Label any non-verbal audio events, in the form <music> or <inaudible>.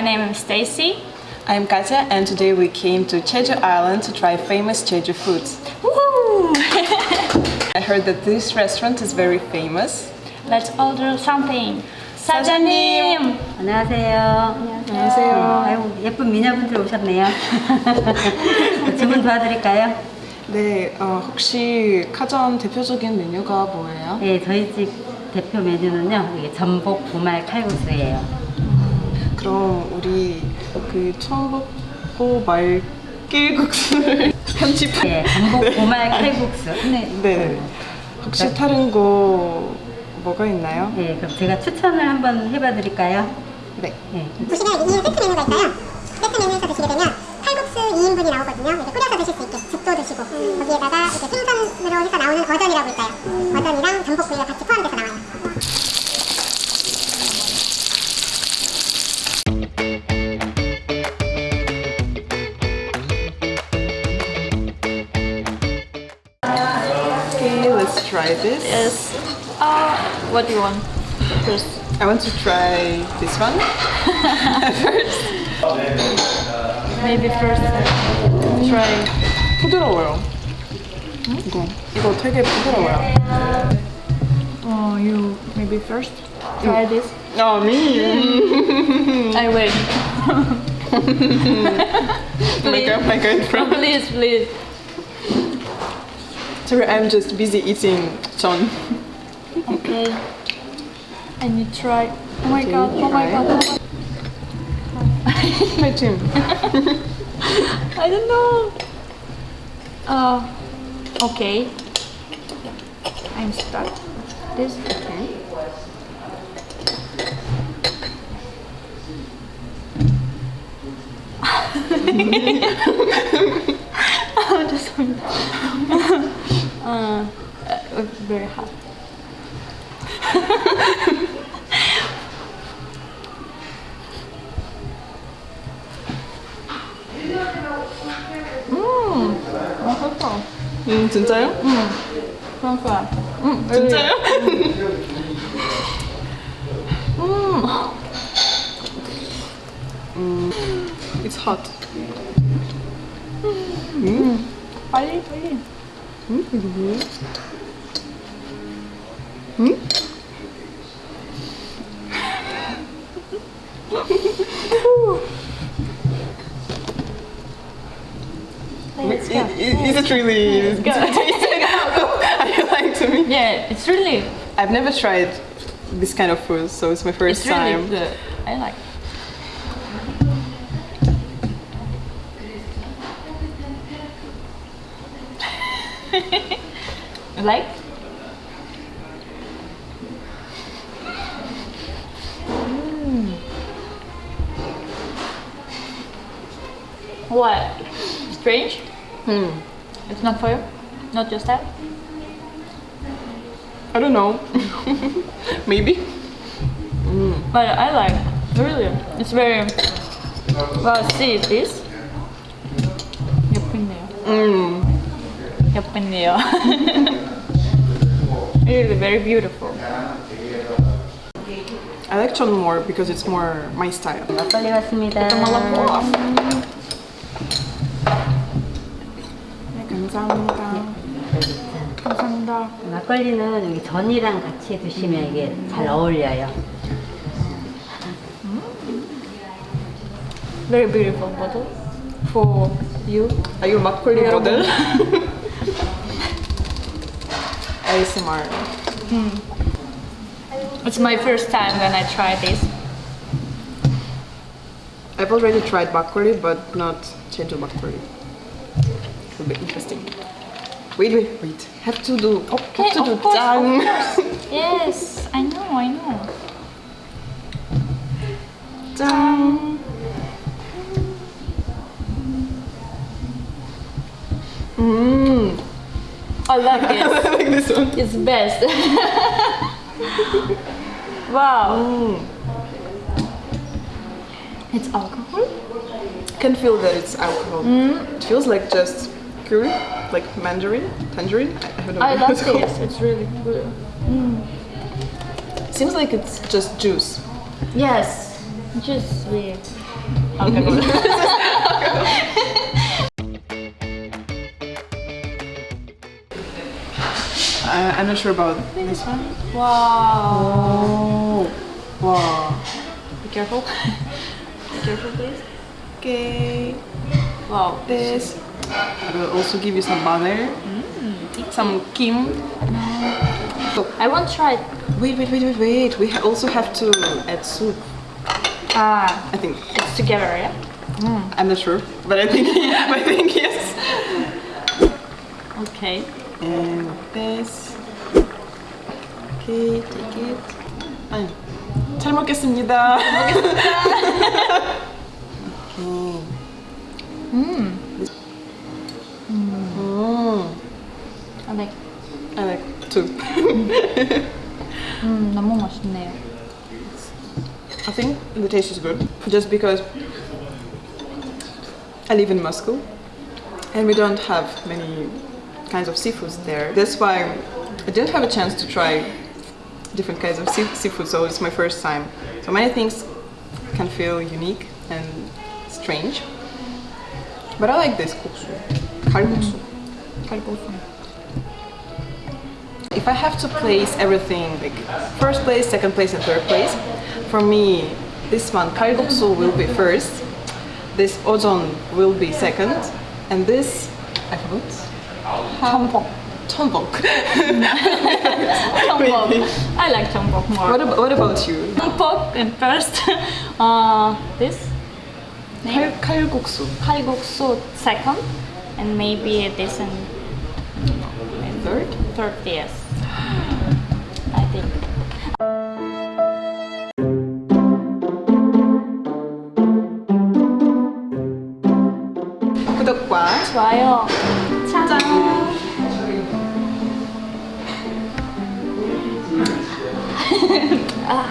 my name is Stacy. I'm Katya and today we came to Jeju Island to try famous Jeju foods. Woohoo! I heard that this restaurant is very famous. Let's order something. 사장님. 안녕하세요. 안녕하세요. 아이고, 예쁜 미녀분들 오셨네요. 주문 도와드릴까요? 네, 어, 혹시 카전 대표적인 메뉴가 뭐예요? 네, 저희 집 대표 메뉴는요. 이게 전복 부말 칼국수예요. 그럼 우리 그 청복고 말길국수를 편집. 네, 전복 부말 칼국수. 네. 네. 혹시 다른 거 뭐가 있나요? 네, 그럼 제가 추천을 한번 해봐 드릴까요? 네. 네. 보시면 2인 세트 메뉴가 있어요. 세트 메뉴에서 드시게 되면 칼국수 2인분이 나오거든요. 이렇게 끓여서 드실 수 있게 죽도 드시고 거기에다가 이렇게 생선으로 해서 나오는 어전이라고 있어요. 어전이랑 전복구이가 같이 포함돼서 나와요. try this. Yes. Uh, what do you want first? I want to try this one first. <laughs> Maybe first try. 부드러워요. 이거 이거 되게 부드러워요. Oh, you maybe first try this. 아, me. I wait. <laughs> Like I'm like I'm from. please, please. Sorry, I'm just busy eating John. Okay. And you try. Oh my Okay, god. Oh my god. Oh my My team. I don't know. Uh, okay. I'm start this. Okay. Oh, this one uh, uh, very hot. 음, 맛있어. 음 진짜요? 그러니까. 음, 진짜요? 음. It's hot. 빨리 빨리. Hmm? Hmm? Is, it really? good. <laughs> <laughs> I like Are you lying to me? Yeah, it's really. I've never tried this kind of food, so it's my first it's really time. Good. I like. It. <laughs> like? Hmm. What? Strange? Hmm. It's not for you? Not your style? I don't know. <laughs> Maybe. Mm. But I like. Really. It's very... Well, see, this. You're pretty. Mmm. Mm. 예쁘네요. really very beautiful. I like Chon more because it's more my style. 막걸리 왔습니다. 네, 감사합니다. 감사합니다. 막걸리는 여기 전이랑 같이 드시면 이게 잘 어울려요. Very beautiful bottle for you. Are you 막걸리 여러 ASMR. Mm. It's my first time when I try this. I've already tried makgeolli, but not Jeju makgeolli. It will be interesting. Wait, wait, wait. Have to do. Oh, okay, have to do course, <laughs> yes, I know, I know. Tongue. Mmm. I like <laughs> I this. like this one. It's best. <laughs> wow. Mm. It's alcohol? Can feel that it's alcohol. It feels like just curry, like mandarin, tangerine. I, I don't know. I love it's called. this. <laughs> It's really good. Seems like it's just juice. Yes, just sweet. alcohol. I'm not sure about this one. wow. Oh, wow. Be careful. <laughs> Be careful, please. Okay, Wow. this. I will also give you some butter, some kim. So, I won't try it. wait, wait, wait, wait, wait. We ha- also have to add soup. Ah, I think. it's together, yeah? I'm not sure, but I think <laughs> I think yes. Okay. And this. Okay, take it. 아니, 잘 먹겠습니다. okay. Mm. Mm. I like. I like too. 음, 너무 맛있네요. I think the taste is good, just because I live in Moscow and we don't have many kinds of seafoods there. That's why I didn't have a chance to try different kinds of sea seafood, so it's my first time. So many things can feel unique and strange. But I like this kutsu, kalkutsu. Mm. If I have to place everything, like first place, second place and third place, for me this one, kalguksu will be first, this ozon will be second, and this, I forgot, Tampon. 복. Tombok. <laughs> 전복. I like 전복 more. what, about, what about you? 전복 and first. <laughs> uh, this. Kal, kalguksu. 칼국수 second. And maybe this and Third? third, yes. <gasps> I think. 구독과 좋아요. 짠. 아.